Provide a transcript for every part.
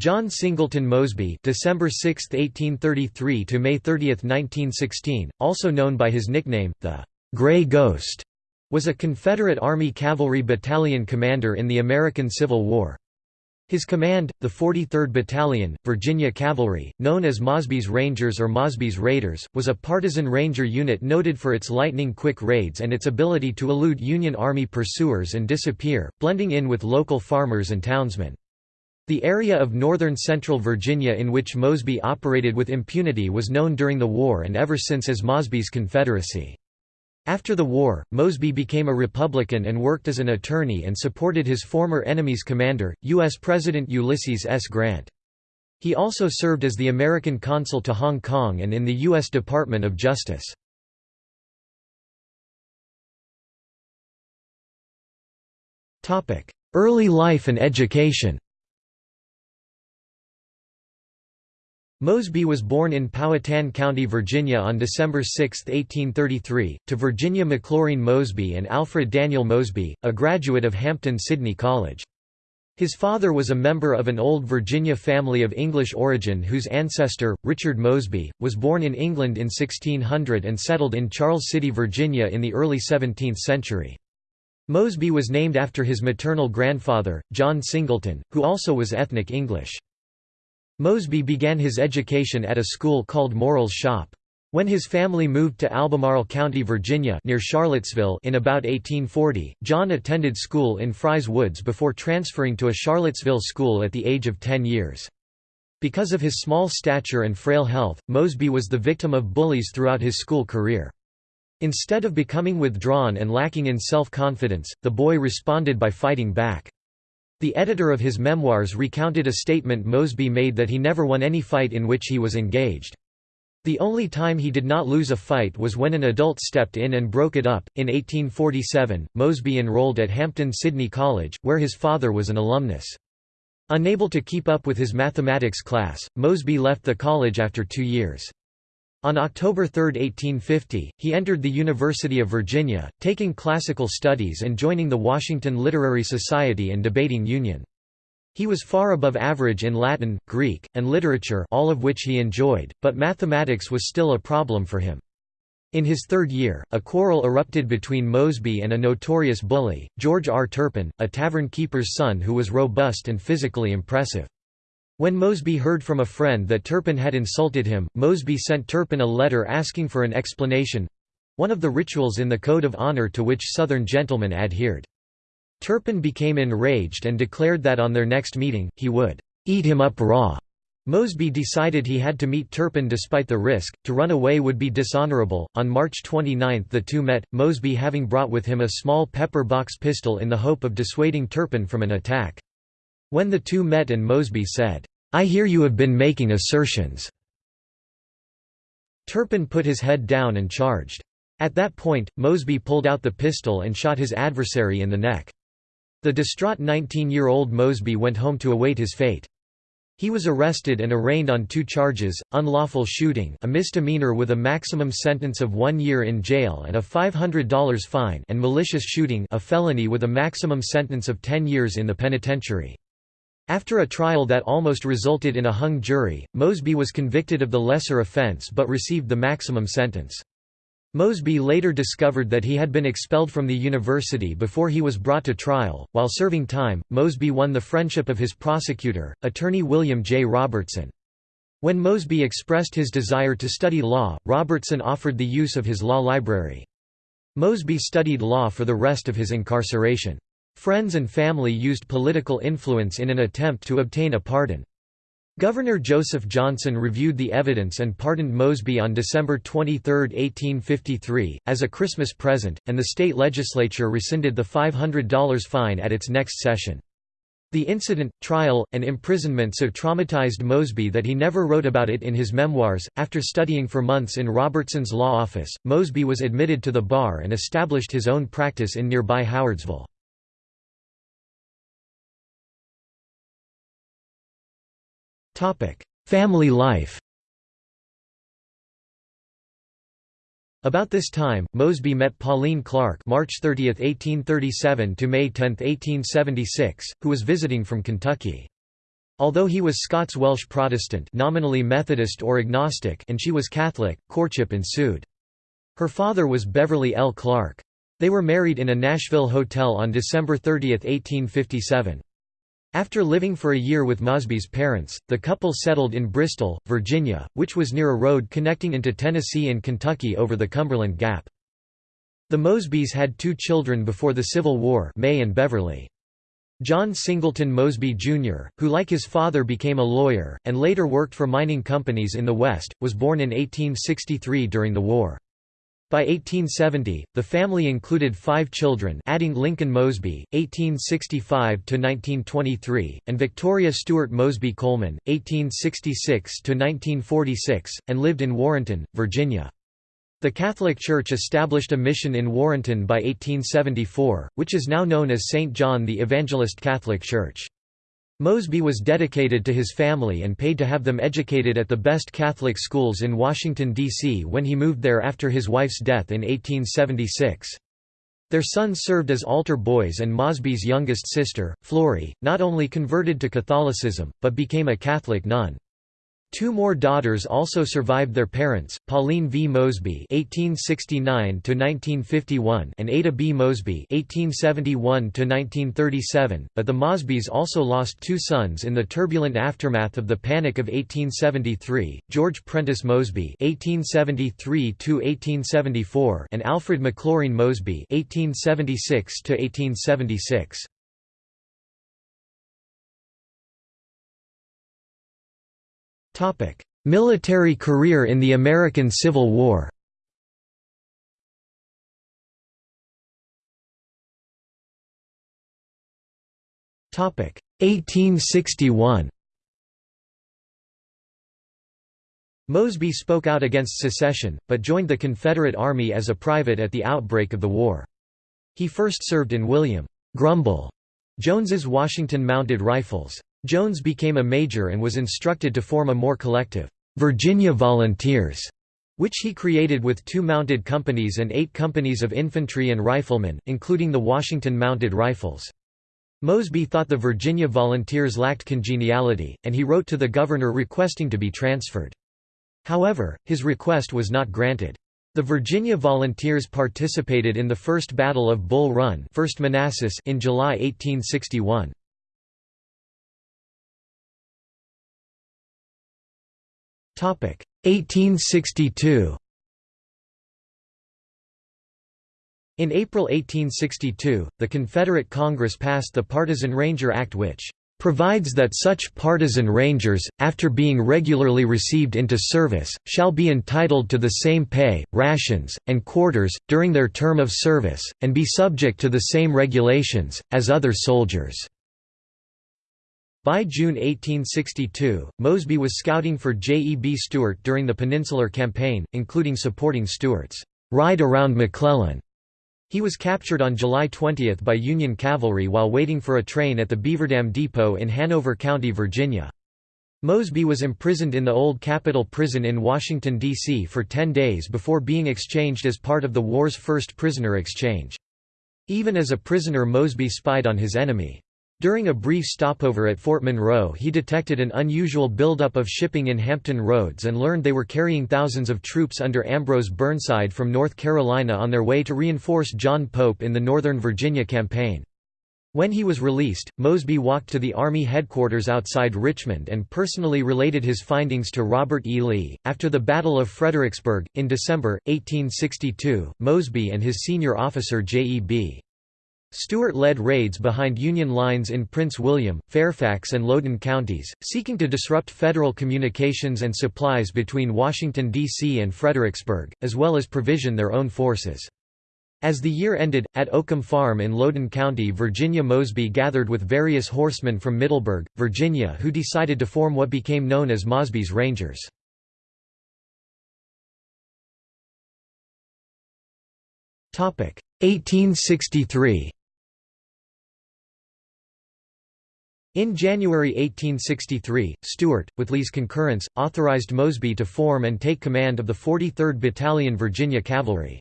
John Singleton Mosby December 6, 1833 to May 30, 1916, also known by his nickname, the «Gray Ghost», was a Confederate Army Cavalry Battalion commander in the American Civil War. His command, the 43rd Battalion, Virginia Cavalry, known as Mosby's Rangers or Mosby's Raiders, was a partisan ranger unit noted for its lightning-quick raids and its ability to elude Union Army pursuers and disappear, blending in with local farmers and townsmen. The area of northern central Virginia in which Mosby operated with impunity was known during the war and ever since as Mosby's Confederacy. After the war, Mosby became a Republican and worked as an attorney and supported his former enemy's commander, U.S. President Ulysses S. Grant. He also served as the American consul to Hong Kong and in the U.S. Department of Justice. Early life and education Mosby was born in Powhatan County, Virginia on December 6, 1833, to Virginia McLaurin Mosby and Alfred Daniel Mosby, a graduate of Hampden-Sydney College. His father was a member of an old Virginia family of English origin whose ancestor, Richard Mosby, was born in England in 1600 and settled in Charles City, Virginia in the early 17th century. Mosby was named after his maternal grandfather, John Singleton, who also was ethnic English. Mosby began his education at a school called Morrell's Shop. When his family moved to Albemarle County, Virginia near Charlottesville in about 1840, John attended school in Fry's Woods before transferring to a Charlottesville school at the age of 10 years. Because of his small stature and frail health, Mosby was the victim of bullies throughout his school career. Instead of becoming withdrawn and lacking in self-confidence, the boy responded by fighting back. The editor of his memoirs recounted a statement Mosby made that he never won any fight in which he was engaged. The only time he did not lose a fight was when an adult stepped in and broke it up. In 1847, Mosby enrolled at Hampden Sydney College, where his father was an alumnus. Unable to keep up with his mathematics class, Mosby left the college after two years. On October 3, 1850, he entered the University of Virginia, taking classical studies and joining the Washington Literary Society and Debating Union. He was far above average in Latin, Greek, and literature all of which he enjoyed, but mathematics was still a problem for him. In his third year, a quarrel erupted between Mosby and a notorious bully, George R. Turpin, a tavern keeper's son who was robust and physically impressive. When Mosby heard from a friend that Turpin had insulted him, Mosby sent Turpin a letter asking for an explanation—one of the rituals in the Code of Honor to which Southern gentlemen adhered. Turpin became enraged and declared that on their next meeting, he would «eat him up raw». Mosby decided he had to meet Turpin despite the risk, to run away would be dishonorable. On March 29 the two met, Mosby having brought with him a small pepper box pistol in the hope of dissuading Turpin from an attack. When the two met and Mosby said, "'I hear you have been making assertions." Turpin put his head down and charged. At that point, Mosby pulled out the pistol and shot his adversary in the neck. The distraught 19-year-old Mosby went home to await his fate. He was arrested and arraigned on two charges, unlawful shooting a misdemeanor with a maximum sentence of one year in jail and a $500 fine and malicious shooting a felony with a maximum sentence of 10 years in the penitentiary. After a trial that almost resulted in a hung jury, Mosby was convicted of the lesser offense but received the maximum sentence. Mosby later discovered that he had been expelled from the university before he was brought to trial. While serving time, Mosby won the friendship of his prosecutor, attorney William J. Robertson. When Mosby expressed his desire to study law, Robertson offered the use of his law library. Mosby studied law for the rest of his incarceration. Friends and family used political influence in an attempt to obtain a pardon. Governor Joseph Johnson reviewed the evidence and pardoned Mosby on December 23, 1853, as a Christmas present, and the state legislature rescinded the $500 fine at its next session. The incident, trial, and imprisonment so traumatized Mosby that he never wrote about it in his memoirs. After studying for months in Robertson's law office, Mosby was admitted to the bar and established his own practice in nearby Howardsville. Family life About this time, Mosby met Pauline Clark March 30, 1837 to May 10, 1876, who was visiting from Kentucky. Although he was Scots-Welsh Protestant nominally Methodist or agnostic and she was Catholic, courtship ensued. Her father was Beverly L. Clark. They were married in a Nashville hotel on December 30, 1857. After living for a year with Mosby's parents, the couple settled in Bristol, Virginia, which was near a road connecting into Tennessee and Kentucky over the Cumberland Gap. The Mosbys had two children before the Civil War May and Beverly. John Singleton Mosby, Jr., who like his father became a lawyer, and later worked for mining companies in the West, was born in 1863 during the war. By 1870, the family included five children adding Lincoln Mosby, 1865–1923, and Victoria Stewart Mosby Coleman, 1866–1946, and lived in Warrenton, Virginia. The Catholic Church established a mission in Warrenton by 1874, which is now known as St. John the Evangelist Catholic Church. Mosby was dedicated to his family and paid to have them educated at the best Catholic schools in Washington, D.C. when he moved there after his wife's death in 1876. Their sons served as altar boys and Mosby's youngest sister, Flory, not only converted to Catholicism, but became a Catholic nun. Two more daughters also survived their parents, Pauline V. Mosby (1869–1951) and Ada B. Mosby (1871–1937). But the Mosbys also lost two sons in the turbulent aftermath of the Panic of 1873: George Prentice Mosby (1873–1874) and Alfred McLaurin Mosby (1876–1876). Military career in the American Civil War Topic 1861 Mosby spoke out against secession, but joined the Confederate Army as a private at the outbreak of the war. He first served in William Grumble Jones's Washington Mounted Rifles. Jones became a major and was instructed to form a more collective, Virginia Volunteers, which he created with two mounted companies and eight companies of infantry and riflemen, including the Washington Mounted Rifles. Mosby thought the Virginia Volunteers lacked congeniality, and he wrote to the governor requesting to be transferred. However, his request was not granted. The Virginia Volunteers participated in the First Battle of Bull Run 1st Manassas in July 1861. 1862 In April 1862, the Confederate Congress passed the Partisan Ranger Act which provides that such partisan rangers, after being regularly received into service, shall be entitled to the same pay, rations, and quarters, during their term of service, and be subject to the same regulations, as other soldiers." By June 1862, Mosby was scouting for J. E. B. Stuart during the Peninsular Campaign, including supporting Stuart's ride around McClellan. He was captured on July 20 by Union cavalry while waiting for a train at the Beaverdam Depot in Hanover County, Virginia. Mosby was imprisoned in the Old Capitol Prison in Washington, D.C. for ten days before being exchanged as part of the war's first prisoner exchange. Even as a prisoner Mosby spied on his enemy. During a brief stopover at Fort Monroe he detected an unusual buildup of shipping in Hampton Roads and learned they were carrying thousands of troops under Ambrose Burnside from North Carolina on their way to reinforce John Pope in the Northern Virginia campaign. When he was released, Mosby walked to the Army headquarters outside Richmond and personally related his findings to Robert E. Lee. After the Battle of Fredericksburg, in December, 1862, Mosby and his senior officer J.E.B. Stuart led raids behind Union lines in Prince William, Fairfax and Loudoun counties, seeking to disrupt federal communications and supplies between Washington, D.C. and Fredericksburg, as well as provision their own forces. As the year ended, at Oakham Farm in Loudoun County Virginia Mosby gathered with various horsemen from Middleburg, Virginia who decided to form what became known as Mosby's Rangers. Topic 1863 In January 1863, Stuart, with Lee's concurrence, authorized Mosby to form and take command of the 43rd Battalion Virginia Cavalry.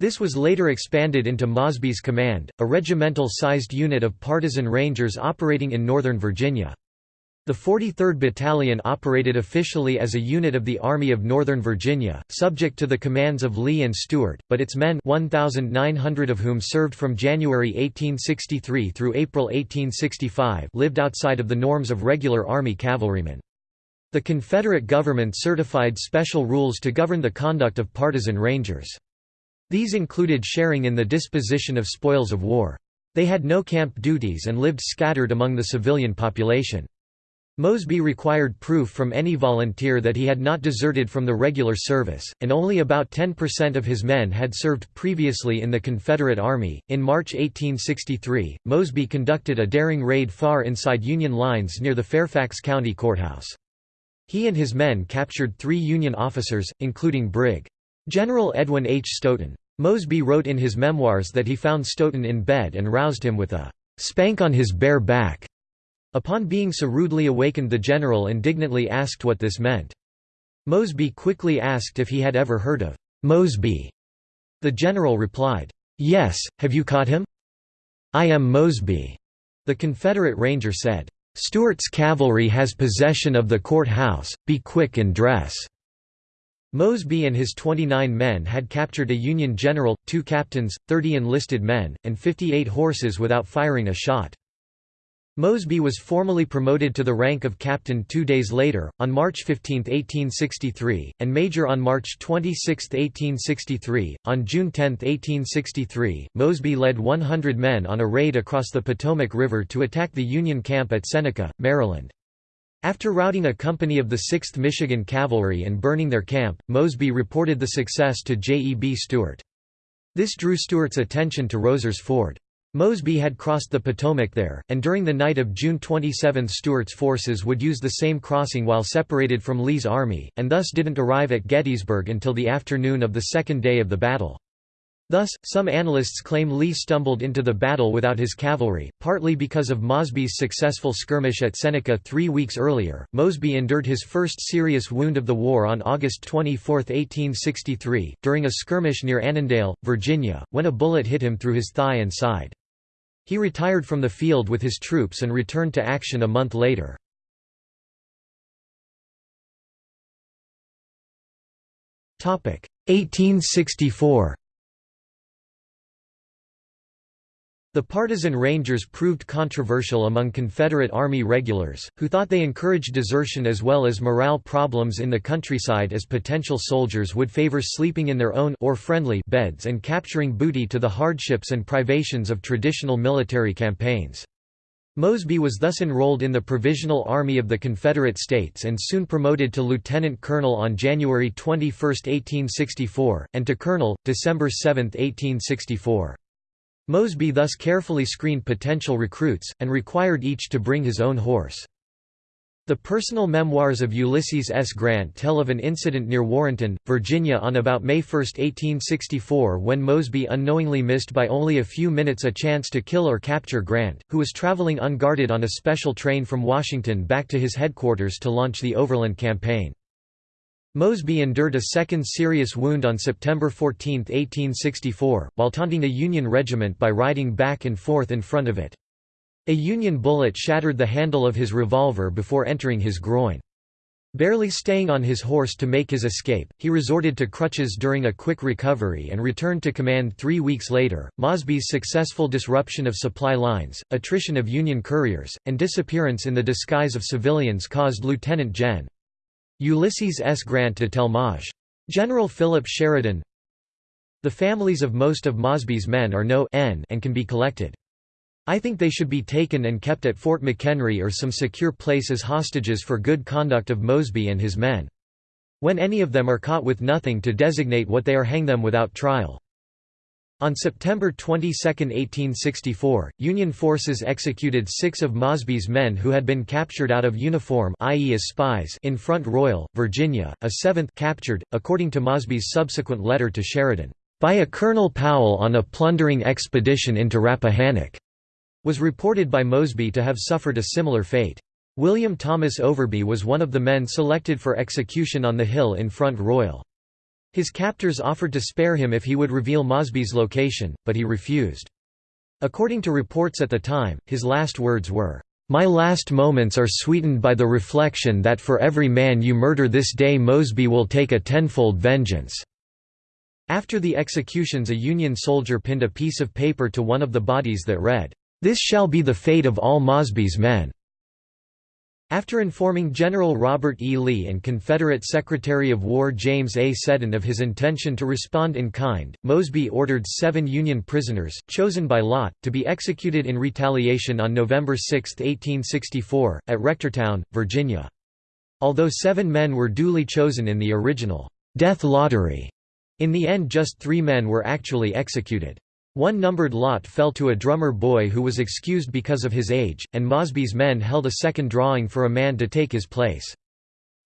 This was later expanded into Mosby's Command, a regimental-sized unit of partisan rangers operating in northern Virginia. The 43rd Battalion operated officially as a unit of the Army of Northern Virginia, subject to the commands of Lee and Stuart, but its men 1,900 of whom served from January 1863 through April 1865 lived outside of the norms of regular Army cavalrymen. The Confederate government certified special rules to govern the conduct of partisan rangers. These included sharing in the disposition of spoils of war. They had no camp duties and lived scattered among the civilian population. Mosby required proof from any volunteer that he had not deserted from the regular service, and only about 10% of his men had served previously in the Confederate Army. In March 1863, Mosby conducted a daring raid far inside Union lines near the Fairfax County Courthouse. He and his men captured three Union officers, including Brig. General Edwin H. Stoughton. Mosby wrote in his memoirs that he found Stoughton in bed and roused him with a spank on his bare back. Upon being so rudely awakened the general indignantly asked what this meant. Mosby quickly asked if he had ever heard of Mosby. The general replied, "'Yes, have you caught him?' "'I am Mosby,' the Confederate ranger said. "'Stuart's cavalry has possession of the court-house, be quick and dress.' Mosby and his 29 men had captured a Union general, two captains, 30 enlisted men, and 58 horses without firing a shot. Mosby was formally promoted to the rank of captain two days later, on March 15, 1863, and major on March 26, 1863. On June 10, 1863, Mosby led 100 men on a raid across the Potomac River to attack the Union camp at Seneca, Maryland. After routing a company of the 6th Michigan Cavalry and burning their camp, Mosby reported the success to J. E. B. Stuart. This drew Stuart's attention to Rowser's Ford. Mosby had crossed the Potomac there, and during the night of June 27 Stuart's forces would use the same crossing while separated from Lee's army, and thus didn't arrive at Gettysburg until the afternoon of the second day of the battle. Thus, some analysts claim Lee stumbled into the battle without his cavalry, partly because of Mosby's successful skirmish at Seneca three weeks earlier. Mosby endured his first serious wound of the war on August 24, 1863, during a skirmish near Annandale, Virginia, when a bullet hit him through his thigh and side. He retired from the field with his troops and returned to action a month later. Topic 1864. The partisan Rangers proved controversial among Confederate Army regulars, who thought they encouraged desertion as well as morale problems in the countryside as potential soldiers would favor sleeping in their own or friendly beds and capturing booty to the hardships and privations of traditional military campaigns. Mosby was thus enrolled in the Provisional Army of the Confederate States and soon promoted to lieutenant colonel on January 21, 1864, and to colonel, December 7, 1864. Mosby thus carefully screened potential recruits, and required each to bring his own horse. The personal memoirs of Ulysses S. Grant tell of an incident near Warrenton, Virginia on about May 1, 1864 when Mosby unknowingly missed by only a few minutes a chance to kill or capture Grant, who was traveling unguarded on a special train from Washington back to his headquarters to launch the Overland Campaign. Mosby endured a second serious wound on September 14, 1864, while taunting a Union regiment by riding back and forth in front of it. A Union bullet shattered the handle of his revolver before entering his groin. Barely staying on his horse to make his escape, he resorted to crutches during a quick recovery and returned to command three weeks later. Mosby's successful disruption of supply lines, attrition of Union couriers, and disappearance in the disguise of civilians caused Lieutenant Gen. Ulysses S. Grant to tell Maj. General Philip Sheridan The families of most of Mosby's men are no n and can be collected. I think they should be taken and kept at Fort McHenry or some secure place as hostages for good conduct of Mosby and his men. When any of them are caught with nothing to designate what they are hang them without trial. On September 22, 1864, Union forces executed six of Mosby's men who had been captured out of uniform i.e. as spies in Front Royal, Virginia, a seventh captured, according to Mosby's subsequent letter to Sheridan, "...by a Colonel Powell on a plundering expedition into Rappahannock," was reported by Mosby to have suffered a similar fate. William Thomas Overby was one of the men selected for execution on the hill in Front Royal. His captors offered to spare him if he would reveal Mosby's location, but he refused. According to reports at the time, his last words were, My last moments are sweetened by the reflection that for every man you murder this day Mosby will take a tenfold vengeance." After the executions a Union soldier pinned a piece of paper to one of the bodies that read, "'This shall be the fate of all Mosby's men' After informing General Robert E. Lee and Confederate Secretary of War James A. Seddon of his intention to respond in kind, Mosby ordered seven Union prisoners, chosen by lot, to be executed in retaliation on November 6, 1864, at Rectortown, Virginia. Although seven men were duly chosen in the original «death lottery», in the end just three men were actually executed. One numbered lot fell to a drummer boy who was excused because of his age, and Mosby's men held a second drawing for a man to take his place.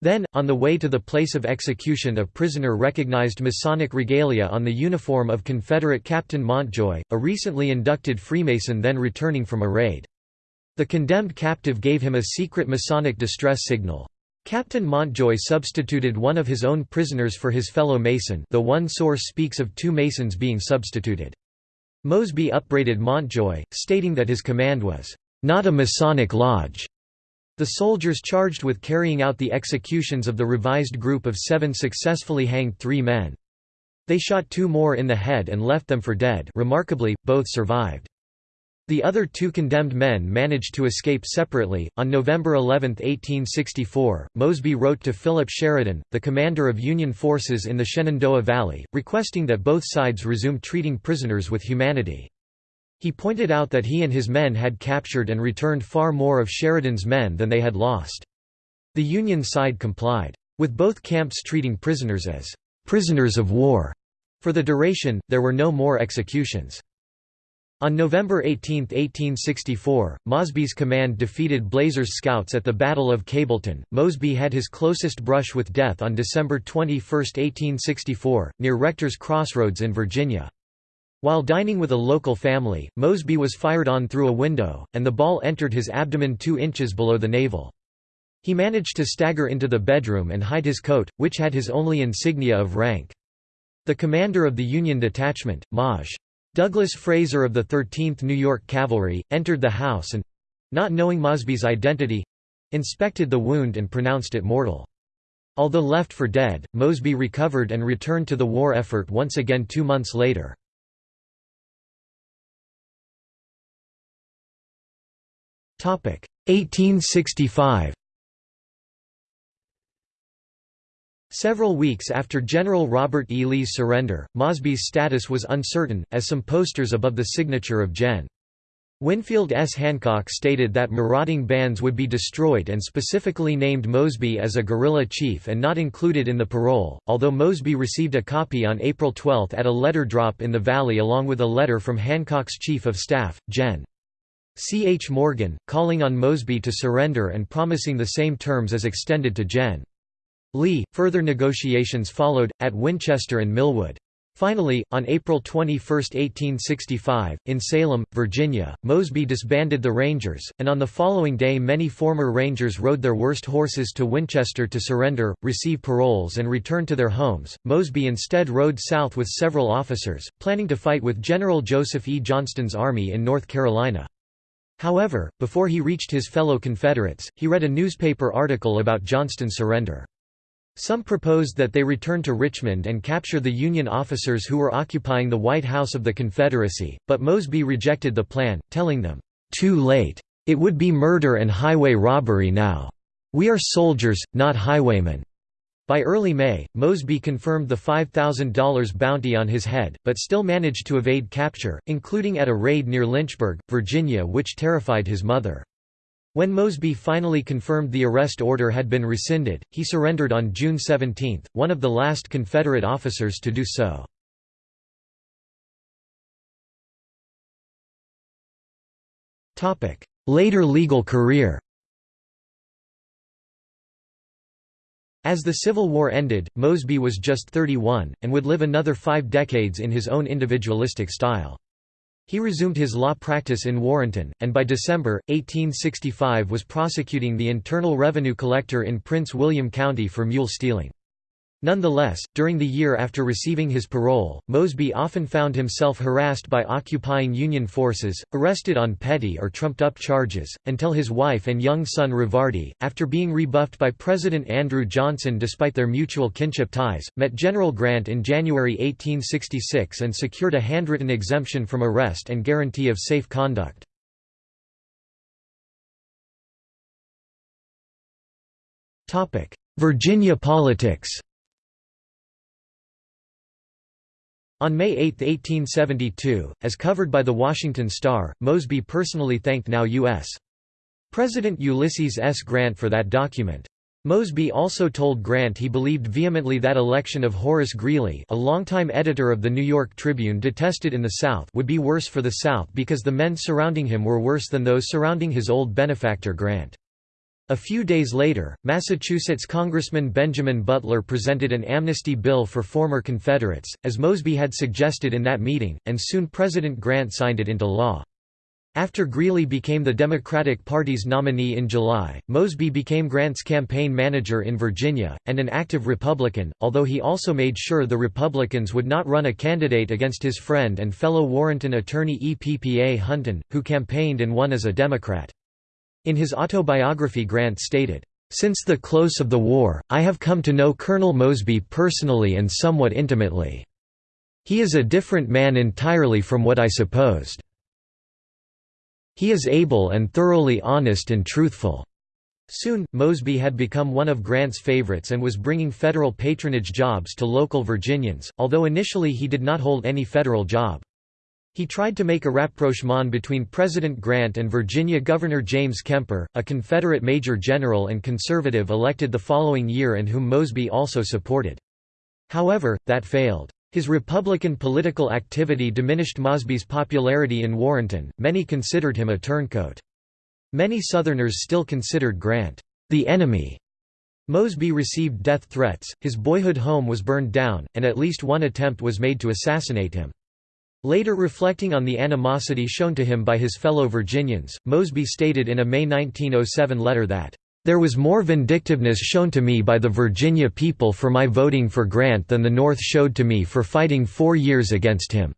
Then, on the way to the place of execution a prisoner recognized Masonic regalia on the uniform of Confederate Captain Montjoy, a recently inducted Freemason then returning from a raid. The condemned captive gave him a secret Masonic distress signal. Captain Montjoy substituted one of his own prisoners for his fellow Mason though one source speaks of two Masons being substituted. Mosby upbraided Montjoy, stating that his command was, "...not a Masonic lodge." The soldiers charged with carrying out the executions of the revised group of seven successfully hanged three men. They shot two more in the head and left them for dead remarkably, both survived. The other two condemned men managed to escape separately. On November 11, 1864, Mosby wrote to Philip Sheridan, the commander of Union forces in the Shenandoah Valley, requesting that both sides resume treating prisoners with humanity. He pointed out that he and his men had captured and returned far more of Sheridan's men than they had lost. The Union side complied. With both camps treating prisoners as prisoners of war. For the duration, there were no more executions. On November 18, 1864, Mosby's command defeated Blazer's scouts at the Battle of Kabletown. Mosby had his closest brush with death on December 21, 1864, near Rector's Crossroads in Virginia. While dining with a local family, Mosby was fired on through a window, and the ball entered his abdomen two inches below the navel. He managed to stagger into the bedroom and hide his coat, which had his only insignia of rank. The commander of the Union detachment, Maj. Douglas Fraser of the 13th New York Cavalry, entered the house and—not knowing Mosby's identity—inspected the wound and pronounced it mortal. Although left for dead, Mosby recovered and returned to the war effort once again two months later. Topic 1865 Several weeks after General Robert E. Lee's surrender, Mosby's status was uncertain, as some posters above the signature of Gen. Winfield S. Hancock stated that marauding bands would be destroyed and specifically named Mosby as a guerrilla chief and not included in the parole, although Mosby received a copy on April 12 at a letter drop in the valley along with a letter from Hancock's chief of staff, Gen. C. H. Morgan, calling on Mosby to surrender and promising the same terms as extended to Gen. Lee. Further negotiations followed, at Winchester and Millwood. Finally, on April 21, 1865, in Salem, Virginia, Mosby disbanded the Rangers, and on the following day many former Rangers rode their worst horses to Winchester to surrender, receive paroles and return to their homes. Mosby instead rode south with several officers, planning to fight with General Joseph E. Johnston's army in North Carolina. However, before he reached his fellow Confederates, he read a newspaper article about Johnston's surrender. Some proposed that they return to Richmond and capture the Union officers who were occupying the White House of the Confederacy, but Mosby rejected the plan, telling them, "'Too late. It would be murder and highway robbery now. We are soldiers, not highwaymen.' By early May, Mosby confirmed the $5,000 bounty on his head, but still managed to evade capture, including at a raid near Lynchburg, Virginia which terrified his mother. When Mosby finally confirmed the arrest order had been rescinded, he surrendered on June 17, one of the last Confederate officers to do so. Later legal career As the Civil War ended, Mosby was just 31, and would live another five decades in his own individualistic style. He resumed his law practice in Warrenton, and by December, 1865 was prosecuting the Internal Revenue Collector in Prince William County for mule stealing. Nonetheless, during the year after receiving his parole, Mosby often found himself harassed by occupying Union forces, arrested on petty or trumped-up charges, until his wife and young son Rivardi, after being rebuffed by President Andrew Johnson despite their mutual kinship ties, met General Grant in January 1866 and secured a handwritten exemption from arrest and guarantee of safe conduct. Virginia politics On May 8, 1872, as covered by the Washington Star, Mosby personally thanked now U.S. President Ulysses S. Grant for that document. Mosby also told Grant he believed vehemently that election of Horace Greeley a longtime editor of the New York Tribune detested in the South would be worse for the South because the men surrounding him were worse than those surrounding his old benefactor Grant. A few days later, Massachusetts Congressman Benjamin Butler presented an amnesty bill for former Confederates, as Mosby had suggested in that meeting, and soon President Grant signed it into law. After Greeley became the Democratic Party's nominee in July, Mosby became Grant's campaign manager in Virginia, and an active Republican, although he also made sure the Republicans would not run a candidate against his friend and fellow Warrenton attorney E.P.P.A. Hunton, who campaigned and won as a Democrat. In his autobiography Grant stated, "...since the close of the war, I have come to know Colonel Mosby personally and somewhat intimately. He is a different man entirely from what I supposed. He is able and thoroughly honest and truthful." Soon, Mosby had become one of Grant's favorites and was bringing federal patronage jobs to local Virginians, although initially he did not hold any federal job. He tried to make a rapprochement between President Grant and Virginia Governor James Kemper, a Confederate major general and conservative elected the following year and whom Mosby also supported. However, that failed. His Republican political activity diminished Mosby's popularity in Warrenton, many considered him a turncoat. Many Southerners still considered Grant, the enemy. Mosby received death threats, his boyhood home was burned down, and at least one attempt was made to assassinate him. Later reflecting on the animosity shown to him by his fellow Virginians, Mosby stated in a May 1907 letter that, "...there was more vindictiveness shown to me by the Virginia people for my voting for Grant than the North showed to me for fighting four years against him."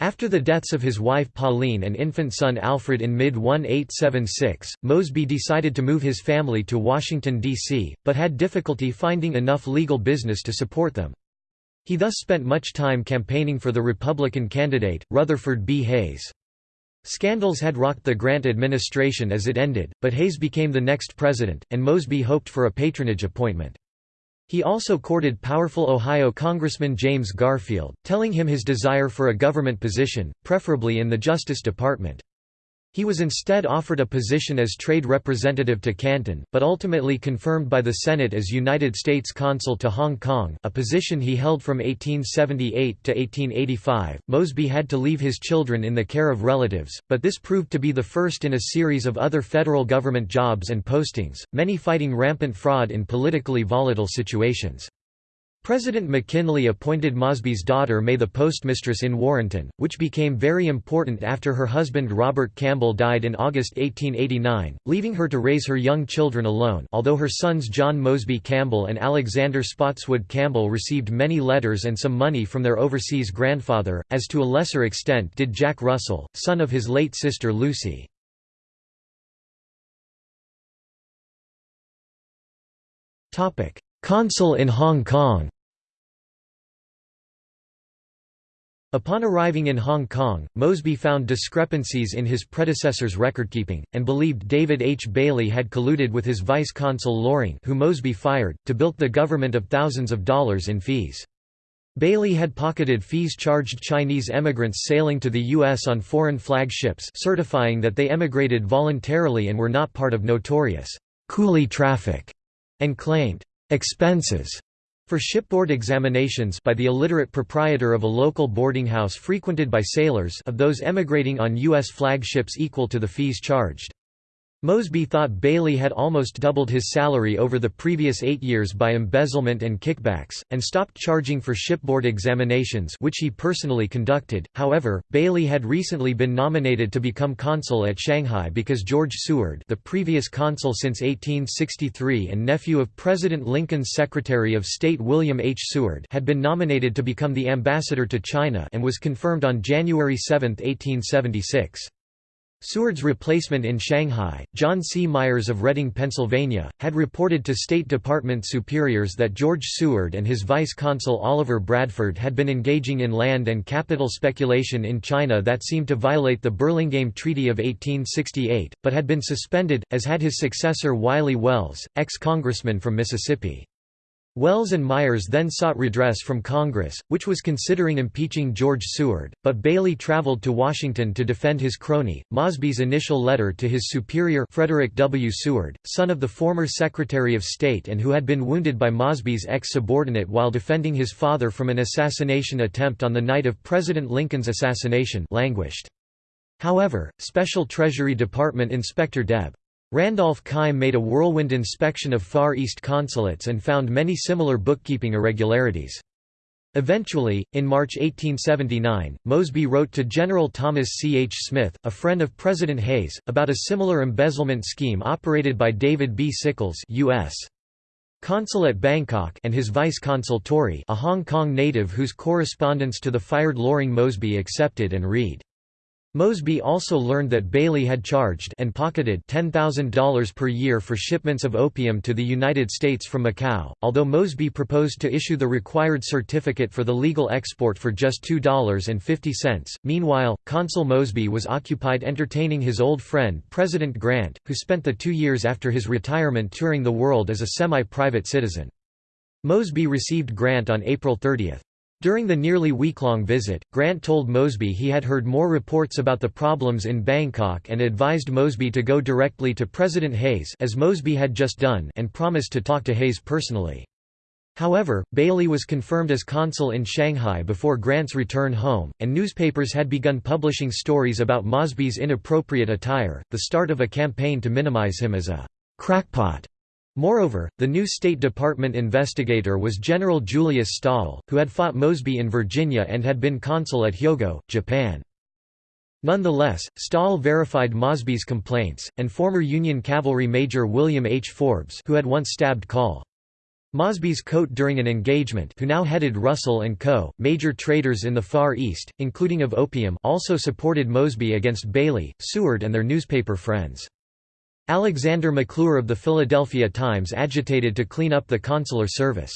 After the deaths of his wife Pauline and infant son Alfred in mid-1876, Mosby decided to move his family to Washington, D.C., but had difficulty finding enough legal business to support them. He thus spent much time campaigning for the Republican candidate, Rutherford B. Hayes. Scandals had rocked the Grant administration as it ended, but Hayes became the next president, and Mosby hoped for a patronage appointment. He also courted powerful Ohio Congressman James Garfield, telling him his desire for a government position, preferably in the Justice Department. He was instead offered a position as trade representative to Canton, but ultimately confirmed by the Senate as United States Consul to Hong Kong a position he held from 1878 to 1885. Mosby had to leave his children in the care of relatives, but this proved to be the first in a series of other federal government jobs and postings, many fighting rampant fraud in politically volatile situations. President McKinley appointed Mosby's daughter May the postmistress in Warrenton, which became very important after her husband Robert Campbell died in August 1889, leaving her to raise her young children alone although her sons John Mosby Campbell and Alexander Spotswood Campbell received many letters and some money from their overseas grandfather, as to a lesser extent did Jack Russell, son of his late sister Lucy. Consul in Hong Kong Upon arriving in Hong Kong, Mosby found discrepancies in his predecessor's recordkeeping, and believed David H. Bailey had colluded with his vice-consul Loring who Mosby fired, to bilk the government of thousands of dollars in fees. Bailey had pocketed fees charged Chinese emigrants sailing to the U.S. on foreign flag ships certifying that they emigrated voluntarily and were not part of notorious «coolie traffic», and claimed «expenses» For shipboard examinations by the illiterate proprietor of a local boarding house frequented by sailors of those emigrating on U.S. flagships equal to the fees charged. Mosby thought Bailey had almost doubled his salary over the previous eight years by embezzlement and kickbacks, and stopped charging for shipboard examinations which he personally conducted. However, Bailey had recently been nominated to become consul at Shanghai because George Seward the previous consul since 1863 and nephew of President Lincoln's Secretary of State William H. Seward had been nominated to become the ambassador to China and was confirmed on January 7, 1876. Seward's replacement in Shanghai, John C. Myers of Reading, Pennsylvania, had reported to State Department superiors that George Seward and his vice-consul Oliver Bradford had been engaging in land and capital speculation in China that seemed to violate the Burlingame Treaty of 1868, but had been suspended, as had his successor Wiley Wells, ex-congressman from Mississippi. Wells and Myers then sought redress from Congress, which was considering impeaching George Seward, but Bailey traveled to Washington to defend his crony. Mosby's initial letter to his superior Frederick W. Seward, son of the former Secretary of State and who had been wounded by Mosby's ex-subordinate while defending his father from an assassination attempt on the night of President Lincoln's assassination languished. However, Special Treasury Department Inspector Deb. Randolph Keim made a whirlwind inspection of Far East consulates and found many similar bookkeeping irregularities. Eventually, in March 1879, Mosby wrote to General Thomas C. H. Smith, a friend of President Hayes, about a similar embezzlement scheme operated by David B. Sickles U.S. Consul at Bangkok and his vice-consul Torrey a Hong Kong native whose correspondence to the fired Loring Mosby accepted and read. Mosby also learned that Bailey had charged and pocketed $10,000 per year for shipments of opium to the United States from Macau, although Mosby proposed to issue the required certificate for the legal export for just $2.50. Meanwhile, Consul Mosby was occupied entertaining his old friend President Grant, who spent the two years after his retirement touring the world as a semi-private citizen. Mosby received Grant on April 30. During the nearly week-long visit, Grant told Mosby he had heard more reports about the problems in Bangkok and advised Mosby to go directly to President Hayes as Mosby had just done and promised to talk to Hayes personally. However, Bailey was confirmed as consul in Shanghai before Grant's return home, and newspapers had begun publishing stories about Mosby's inappropriate attire, the start of a campaign to minimize him as a crackpot. Moreover, the new State Department investigator was General Julius Stahel, who had fought Mosby in Virginia and had been consul at Hyogo, Japan. Nonetheless, Stahel verified Mosby's complaints, and former Union Cavalry Major William H. Forbes who had once stabbed Col. Mosby's coat during an engagement who now headed Russell & Co., major traders in the Far East, including of opium also supported Mosby against Bailey, Seward and their newspaper friends. Alexander McClure of the Philadelphia Times agitated to clean up the consular service.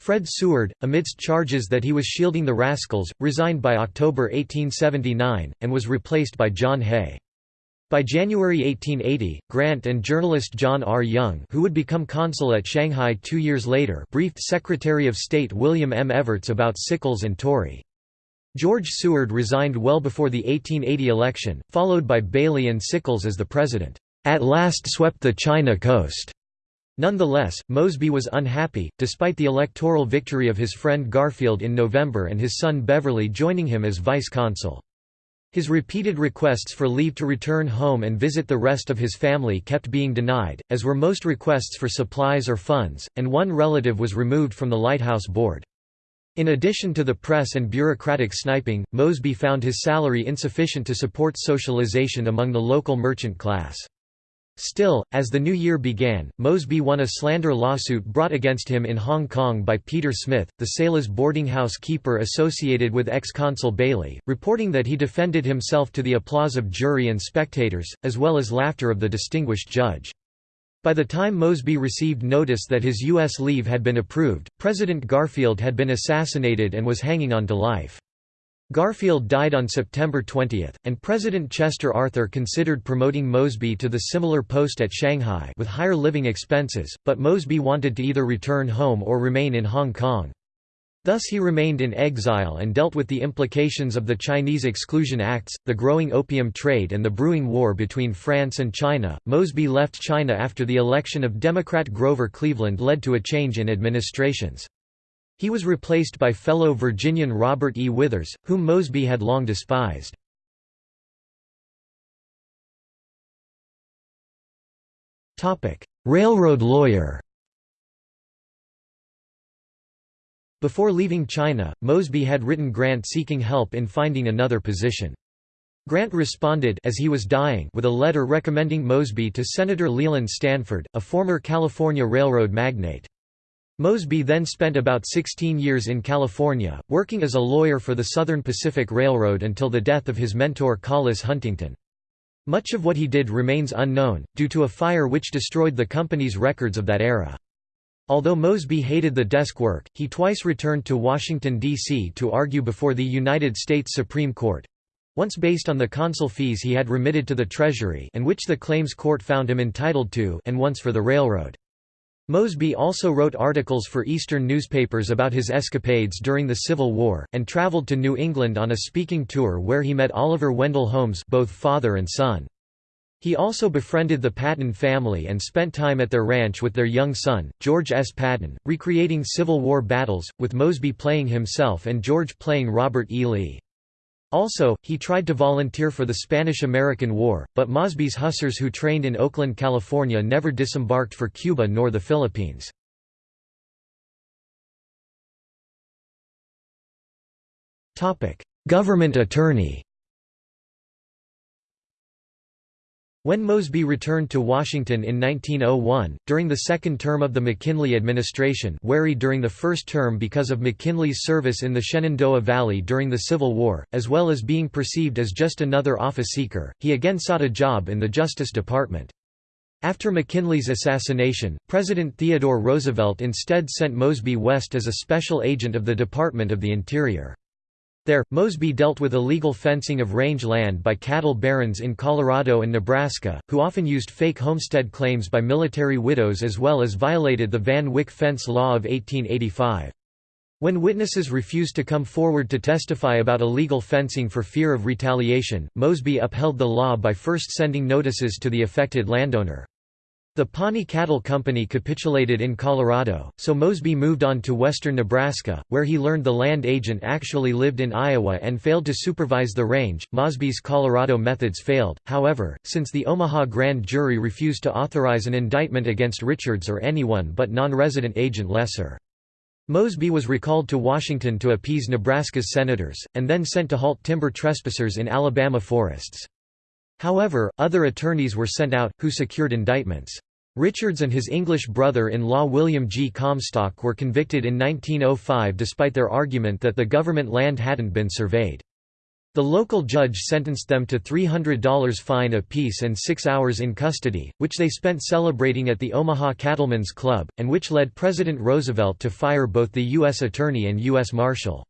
Fred Seward, amidst charges that he was shielding the rascals, resigned by October 1879, and was replaced by John Hay. By January 1880, Grant and journalist John R. Young who would become consul at Shanghai two years later briefed Secretary of State William M. Evarts about Sickles and Torrey. George Seward resigned well before the 1880 election, followed by Bailey and Sickles as the president at last swept the China coast. Nonetheless, Mosby was unhappy, despite the electoral victory of his friend Garfield in November and his son Beverly joining him as vice-consul. His repeated requests for leave to return home and visit the rest of his family kept being denied, as were most requests for supplies or funds, and one relative was removed from the Lighthouse Board. In addition to the press and bureaucratic sniping, Mosby found his salary insufficient to support socialization among the local merchant class. Still, as the new year began, Mosby won a slander lawsuit brought against him in Hong Kong by Peter Smith, the sailors' boarding house keeper associated with ex-consul Bailey, reporting that he defended himself to the applause of jury and spectators, as well as laughter of the distinguished judge. By the time Mosby received notice that his U.S. leave had been approved, President Garfield had been assassinated and was hanging on to life. Garfield died on September 20, and President Chester Arthur considered promoting Mosby to the similar post at Shanghai with higher living expenses, but Mosby wanted to either return home or remain in Hong Kong. Thus he remained in exile and dealt with the implications of the Chinese Exclusion Acts, the growing opium trade and the brewing war between France and China. Mosby left China after the election of Democrat Grover Cleveland led to a change in administrations. He was replaced by fellow Virginian Robert E. Withers, whom Mosby had long despised. Railroad lawyer Before leaving China, Mosby had written Grant seeking help in finding another position. Grant responded as he was dying with a letter recommending Mosby to Senator Leland Stanford, a former California railroad magnate. Mosby then spent about 16 years in California, working as a lawyer for the Southern Pacific Railroad until the death of his mentor Collis Huntington. Much of what he did remains unknown, due to a fire which destroyed the company's records of that era. Although Mosby hated the desk work, he twice returned to Washington, D.C. to argue before the United States Supreme Court—once based on the consul fees he had remitted to the Treasury and which the Claims Court found him entitled to and once for the railroad. Mosby also wrote articles for Eastern newspapers about his escapades during the Civil War, and traveled to New England on a speaking tour where he met Oliver Wendell Holmes both father and son. He also befriended the Patton family and spent time at their ranch with their young son, George S. Patton, recreating Civil War battles, with Mosby playing himself and George playing Robert E. Lee. Also, he tried to volunteer for the Spanish–American War, but Mosby's hussars who trained in Oakland, California never disembarked for Cuba nor the Philippines. Government attorney When Mosby returned to Washington in 1901, during the second term of the McKinley administration wary during the first term because of McKinley's service in the Shenandoah Valley during the Civil War, as well as being perceived as just another office seeker, he again sought a job in the Justice Department. After McKinley's assassination, President Theodore Roosevelt instead sent Mosby west as a special agent of the Department of the Interior. There, Mosby dealt with illegal fencing of range land by cattle barons in Colorado and Nebraska, who often used fake homestead claims by military widows as well as violated the Van Wyck Fence Law of 1885. When witnesses refused to come forward to testify about illegal fencing for fear of retaliation, Mosby upheld the law by first sending notices to the affected landowner. The Pawnee Cattle Company capitulated in Colorado, so Mosby moved on to western Nebraska, where he learned the land agent actually lived in Iowa and failed to supervise the range. Mosby's Colorado methods failed, however, since the Omaha grand jury refused to authorize an indictment against Richards or anyone but non-resident agent Lesser. Mosby was recalled to Washington to appease Nebraska's senators, and then sent to halt timber trespassers in Alabama forests. However, other attorneys were sent out, who secured indictments. Richards and his English brother-in-law William G. Comstock were convicted in 1905 despite their argument that the government land hadn't been surveyed. The local judge sentenced them to $300 fine apiece and six hours in custody, which they spent celebrating at the Omaha Cattlemen's Club, and which led President Roosevelt to fire both the U.S. Attorney and U.S. Marshal.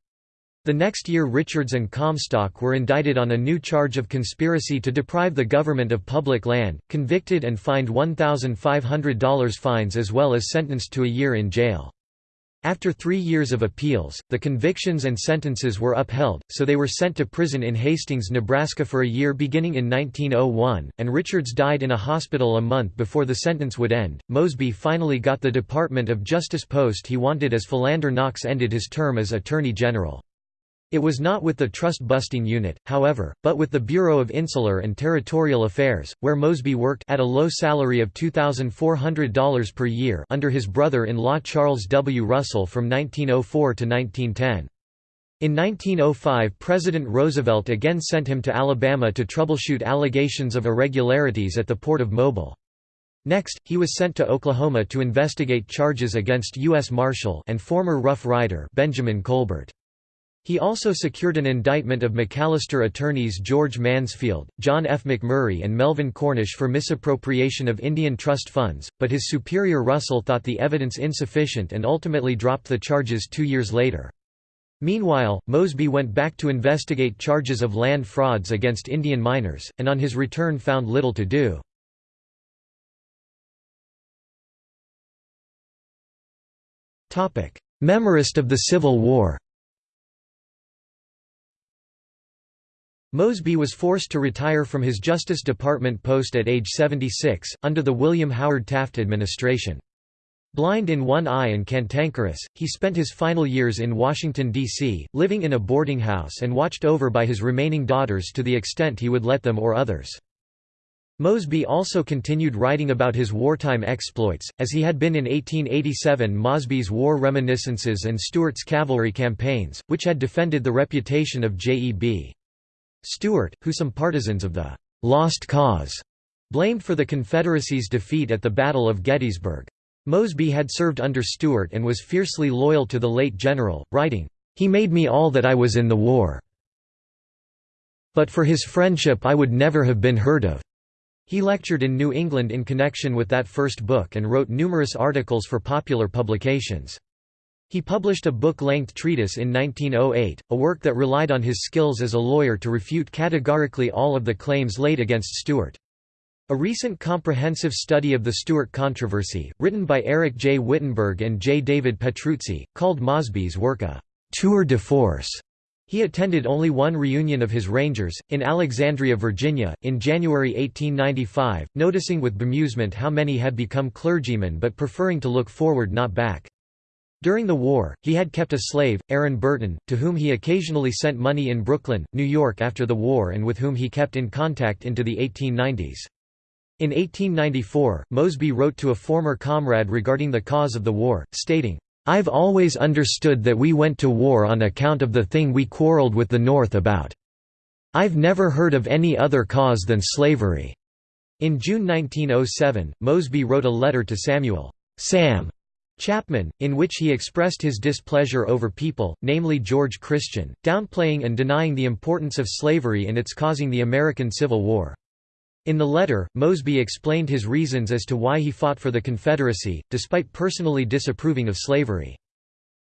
The next year Richards and Comstock were indicted on a new charge of conspiracy to deprive the government of public land, convicted and fined $1,500 fines as well as sentenced to a year in jail. After three years of appeals, the convictions and sentences were upheld, so they were sent to prison in Hastings, Nebraska for a year beginning in 1901, and Richards died in a hospital a month before the sentence would end. Mosby finally got the Department of Justice post he wanted as Philander Knox ended his term as Attorney General. It was not with the trust-busting unit, however, but with the Bureau of Insular and Territorial Affairs, where Mosby worked at a low salary of $2,400 per year under his brother-in-law Charles W. Russell from 1904 to 1910. In 1905 President Roosevelt again sent him to Alabama to troubleshoot allegations of irregularities at the Port of Mobile. Next, he was sent to Oklahoma to investigate charges against U.S. Marshal and former Rough Rider Benjamin Colbert. He also secured an indictment of McAlester attorneys George Mansfield, John F. McMurray and Melvin Cornish for misappropriation of Indian trust funds, but his superior Russell thought the evidence insufficient and ultimately dropped the charges two years later. Meanwhile, Mosby went back to investigate charges of land frauds against Indian minors, and on his return found little to do. Memorist of the Civil War Mosby was forced to retire from his Justice Department post at age 76, under the William Howard Taft administration. Blind in one eye and cantankerous, he spent his final years in Washington, D.C., living in a boarding house and watched over by his remaining daughters to the extent he would let them or others. Mosby also continued writing about his wartime exploits, as he had been in 1887 Mosby's War Reminiscences and Stuart's cavalry campaigns, which had defended the reputation of J.E.B. Stuart, who some partisans of the «lost cause» blamed for the Confederacy's defeat at the Battle of Gettysburg. Mosby had served under Stuart and was fiercely loyal to the late general, writing, "...he made me all that I was in the war. But for his friendship I would never have been heard of." He lectured in New England in connection with that first book and wrote numerous articles for popular publications. He published a book-length treatise in 1908, a work that relied on his skills as a lawyer to refute categorically all of the claims laid against Stuart. A recent comprehensive study of the Stuart controversy, written by Eric J. Wittenberg and J. David Petruzzi, called Mosby's work a «tour de force» He attended only one reunion of his Rangers, in Alexandria, Virginia, in January 1895, noticing with bemusement how many had become clergymen but preferring to look forward not back. During the war, he had kept a slave, Aaron Burton, to whom he occasionally sent money in Brooklyn, New York after the war and with whom he kept in contact into the 1890s. In 1894, Mosby wrote to a former comrade regarding the cause of the war, stating, I've always understood that we went to war on account of the thing we quarreled with the North about. I've never heard of any other cause than slavery." In June 1907, Mosby wrote a letter to Samuel Sam Chapman, in which he expressed his displeasure over people, namely George Christian, downplaying and denying the importance of slavery in its causing the American Civil War. In the letter, Mosby explained his reasons as to why he fought for the Confederacy, despite personally disapproving of slavery.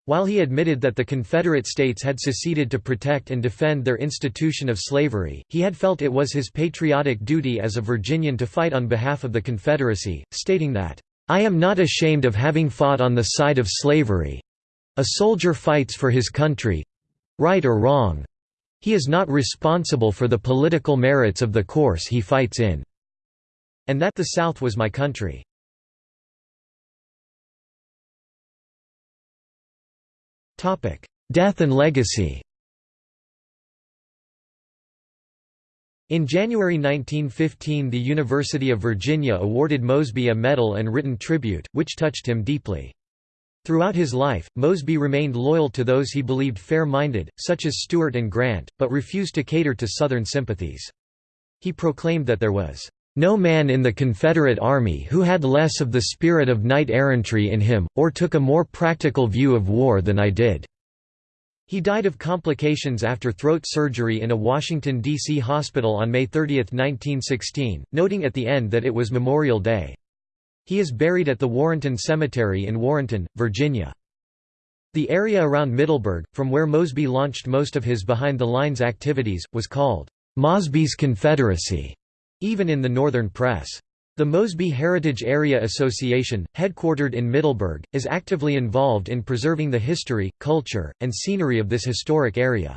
While he admitted that the Confederate States had seceded to protect and defend their institution of slavery, he had felt it was his patriotic duty as a Virginian to fight on behalf of the Confederacy, stating that, "...I am not ashamed of having fought on the side of slavery. A soldier fights for his country—right or wrong, he is not responsible for the political merits of the course he fights in. And that the South was my country. Death and legacy In January 1915 the University of Virginia awarded Mosby a medal and written tribute, which touched him deeply. Throughout his life, Mosby remained loyal to those he believed fair-minded, such as Stuart and Grant, but refused to cater to Southern sympathies. He proclaimed that there was no man in the Confederate Army who had less of the spirit of knight-errantry in him, or took a more practical view of war than I did." He died of complications after throat surgery in a Washington, D.C. hospital on May 30, 1916, noting at the end that it was Memorial Day. He is buried at the Warrenton Cemetery in Warrenton, Virginia. The area around Middleburg, from where Mosby launched most of his behind-the-lines activities, was called Mosby's Confederacy, even in the Northern press. The Mosby Heritage Area Association, headquartered in Middleburg, is actively involved in preserving the history, culture, and scenery of this historic area.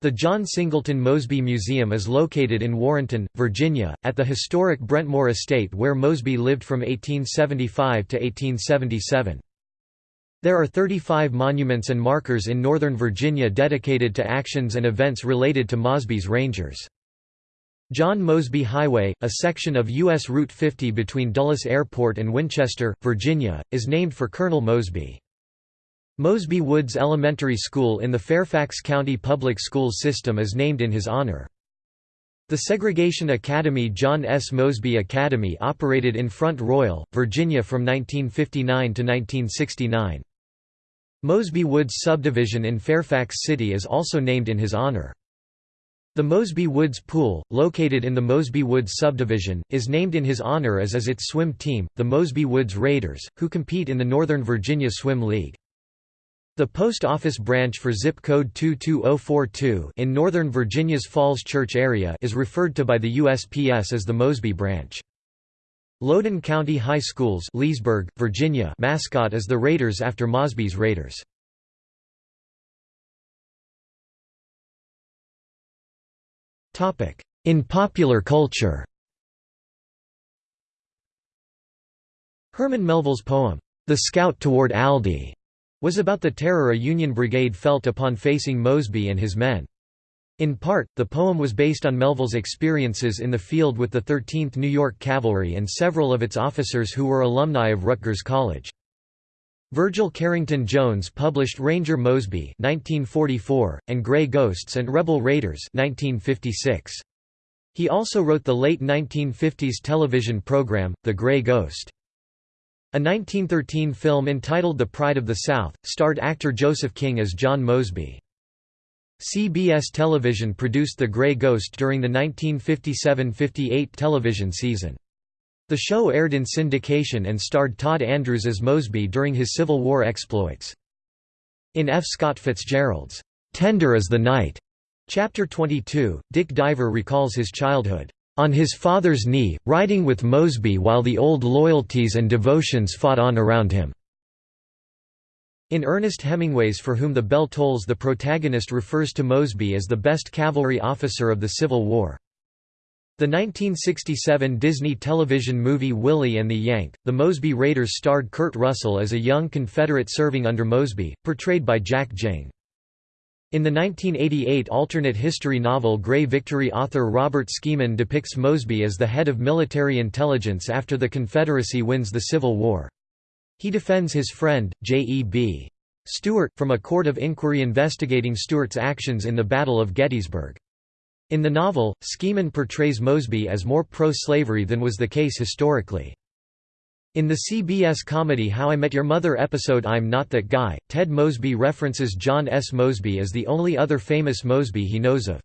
The John Singleton Mosby Museum is located in Warrenton, Virginia, at the historic Brentmoor Estate where Mosby lived from 1875 to 1877. There are 35 monuments and markers in Northern Virginia dedicated to actions and events related to Mosby's Rangers. John Mosby Highway, a section of U.S. Route 50 between Dulles Airport and Winchester, Virginia, is named for Colonel Mosby. Mosby Woods Elementary School in the Fairfax County Public Schools system is named in his honor. The Segregation Academy John S. Mosby Academy operated in Front Royal, Virginia from 1959 to 1969. Mosby Woods subdivision in Fairfax City is also named in his honor. The Mosby Woods Pool, located in the Mosby Woods subdivision, is named in his honor as is its swim team, the Mosby Woods Raiders, who compete in the Northern Virginia Swim League. The post office branch for zip code 22042 in Northern Virginia's Falls Church area is referred to by the USPS as the Mosby branch. Loudoun County High School's Leesburg, Virginia mascot is the Raiders after Mosby's Raiders. In popular culture Herman Melville's poem, The Scout Toward Aldie, was about the terror a Union brigade felt upon facing Mosby and his men. In part, the poem was based on Melville's experiences in the field with the 13th New York Cavalry and several of its officers who were alumni of Rutgers College. Virgil Carrington Jones published Ranger Mosby 1944, and Grey Ghosts and Rebel Raiders 1956. He also wrote the late 1950s television program, The Grey Ghost. A 1913 film entitled The Pride of the South, starred actor Joseph King as John Mosby. CBS Television produced The Grey Ghost during the 1957–58 television season. The show aired in syndication and starred Tod Andrews as Mosby during his Civil War exploits. In F. Scott Fitzgerald's "'Tender as the Night' Chapter 22, Dick Diver recalls his childhood, "'on his father's knee, riding with Mosby while the old loyalties and devotions fought on around him." In Ernest Hemingway's For Whom the Bell Tolls the protagonist refers to Mosby as the best cavalry officer of the Civil War. The 1967 Disney television movie Willie and the Yank, the Mosby Raiders starred Kurt Russell as a young Confederate serving under Mosby, portrayed by Jack Ging. In the 1988 alternate history novel Grey Victory author Robert Skimin depicts Mosby as the head of military intelligence after the Confederacy wins the Civil War. He defends his friend, J.E.B. Stuart, from a court of inquiry investigating Stuart's actions in the Battle of Gettysburg. In the novel, Skimin portrays Mosby as more pro-slavery than was the case historically. In the CBS comedy How I Met Your Mother episode I'm Not That Guy, Ted Mosby references John S. Mosby as the only other famous Mosby he knows of.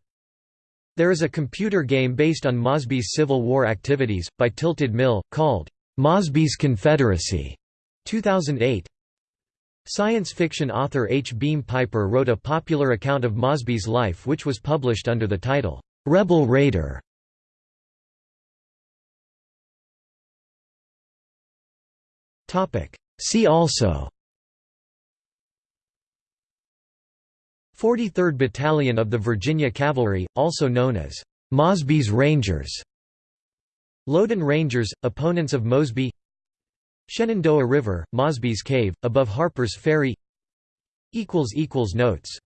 There is a computer game based on Mosby's Civil War activities, by Tilted Mill, called, "'Mosby's Confederacy' 2008. Science fiction author H. Beam Piper wrote a popular account of Mosby's life which was published under the title, "'Rebel Raider". See also 43rd Battalion of the Virginia Cavalry, also known as Mosby's Rangers Loudoun Rangers, opponents of Mosby Shenandoah River, Mosby's Cave, above Harper's Ferry. Notes